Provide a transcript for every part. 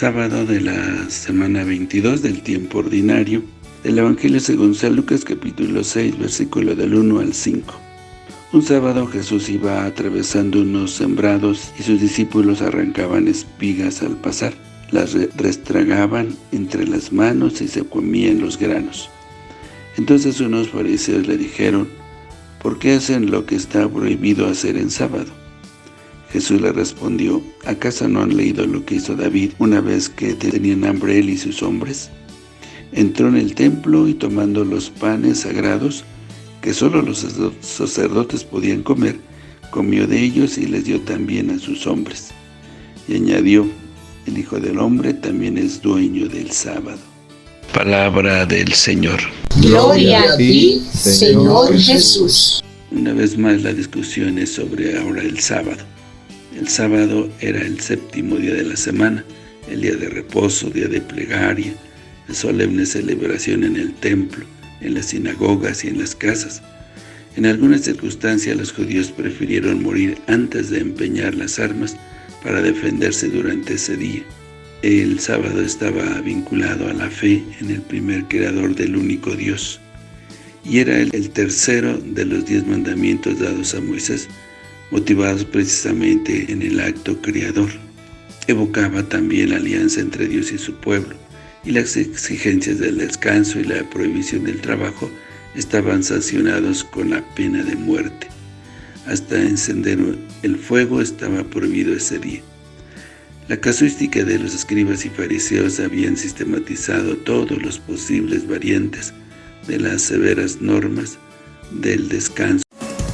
sábado de la semana 22 del tiempo ordinario del Evangelio según San Lucas capítulo 6 versículo del 1 al 5. Un sábado Jesús iba atravesando unos sembrados y sus discípulos arrancaban espigas al pasar. Las restragaban entre las manos y se comían los granos. Entonces unos fariseos le dijeron, ¿por qué hacen lo que está prohibido hacer en sábado? Jesús le respondió, ¿acaso no han leído lo que hizo David una vez que tenían hambre él y sus hombres? Entró en el templo y tomando los panes sagrados, que solo los sacerdotes podían comer, comió de ellos y les dio también a sus hombres. Y añadió, el Hijo del Hombre también es dueño del sábado. Palabra del Señor. Gloria a ti, Señor Jesús. Una vez más la discusión es sobre ahora el sábado. El sábado era el séptimo día de la semana, el día de reposo, día de plegaria, de solemne celebración en el templo, en las sinagogas y en las casas. En algunas circunstancias los judíos prefirieron morir antes de empeñar las armas para defenderse durante ese día. El sábado estaba vinculado a la fe en el primer creador del único Dios, y era el tercero de los diez mandamientos dados a Moisés, motivados precisamente en el acto creador. Evocaba también la alianza entre Dios y su pueblo, y las exigencias del descanso y la prohibición del trabajo estaban sancionados con la pena de muerte. Hasta encender el fuego estaba prohibido ese día. La casuística de los escribas y fariseos habían sistematizado todos los posibles variantes de las severas normas del descanso.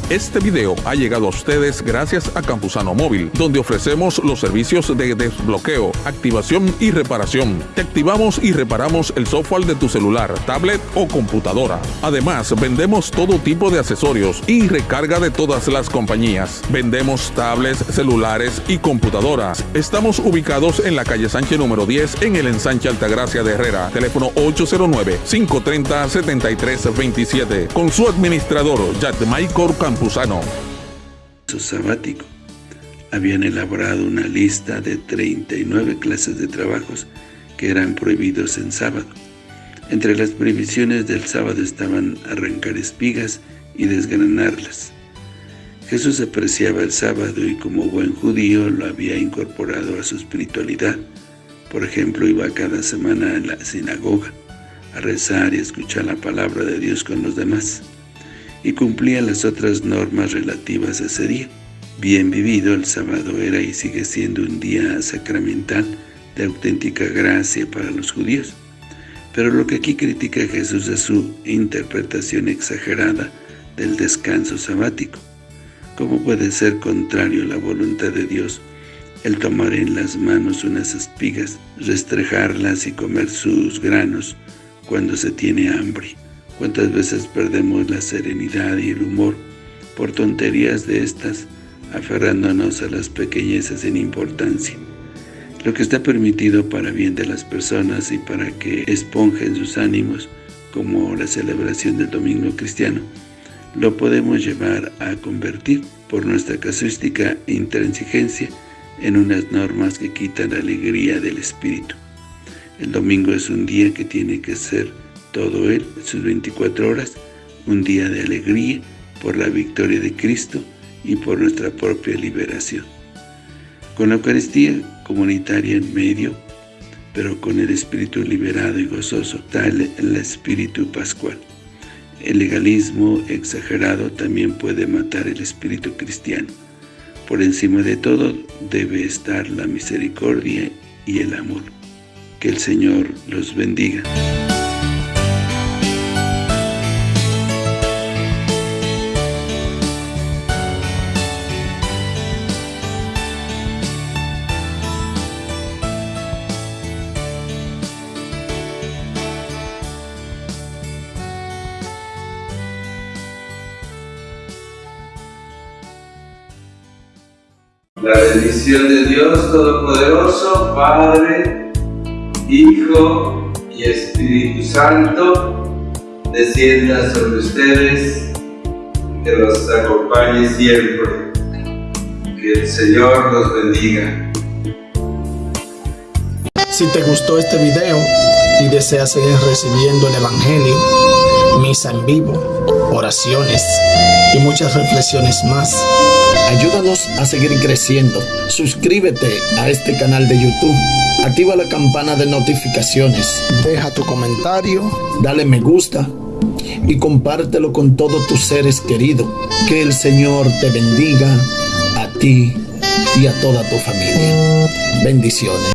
Este video ha llegado a ustedes gracias a Campusano Móvil, donde ofrecemos los servicios de desbloqueo, activación y reparación. Te activamos y reparamos el software de tu celular, tablet o computadora. Además, vendemos todo tipo de accesorios y recarga de todas las compañías. Vendemos tablets, celulares y computadoras. Estamos ubicados en la calle Sánchez número 10 en el ensanche Altagracia de Herrera. Teléfono 809-530-7327. Con su administrador, Jack Michael Campusano su sabático. Habían elaborado una lista de 39 clases de trabajos que eran prohibidos en sábado. Entre las prohibiciones del sábado estaban arrancar espigas y desgranarlas. Jesús apreciaba el sábado y como buen judío lo había incorporado a su espiritualidad. Por ejemplo, iba cada semana a la sinagoga a rezar y escuchar la palabra de Dios con los demás y cumplía las otras normas relativas a ese día. Bien vivido, el sábado era y sigue siendo un día sacramental de auténtica gracia para los judíos. Pero lo que aquí critica Jesús es su interpretación exagerada del descanso sabático. ¿Cómo puede ser contrario a la voluntad de Dios el tomar en las manos unas espigas, restrejarlas y comer sus granos cuando se tiene hambre? ¿Cuántas veces perdemos la serenidad y el humor por tonterías de estas, aferrándonos a las pequeñezas sin importancia? Lo que está permitido para bien de las personas y para que esponjen sus ánimos, como la celebración del domingo cristiano, lo podemos llevar a convertir por nuestra casuística intransigencia en unas normas que quitan la alegría del espíritu. El domingo es un día que tiene que ser todo él, sus 24 horas, un día de alegría por la victoria de Cristo y por nuestra propia liberación. Con la Eucaristía comunitaria en medio, pero con el espíritu liberado y gozoso, tal el espíritu pascual. El legalismo exagerado también puede matar el espíritu cristiano. Por encima de todo debe estar la misericordia y el amor. Que el Señor los bendiga. La bendición de Dios Todopoderoso, Padre, Hijo y Espíritu Santo, descienda sobre ustedes, que los acompañe siempre. Que el Señor los bendiga. Si te gustó este video y deseas seguir recibiendo el Evangelio, misa en vivo, oraciones y muchas reflexiones más, ayúdanos a seguir creciendo. Suscríbete a este canal de YouTube. Activa la campana de notificaciones. Deja tu comentario. Dale me gusta. Y compártelo con todos tus seres queridos. Que el Señor te bendiga a ti y a toda tu familia. Bendiciones.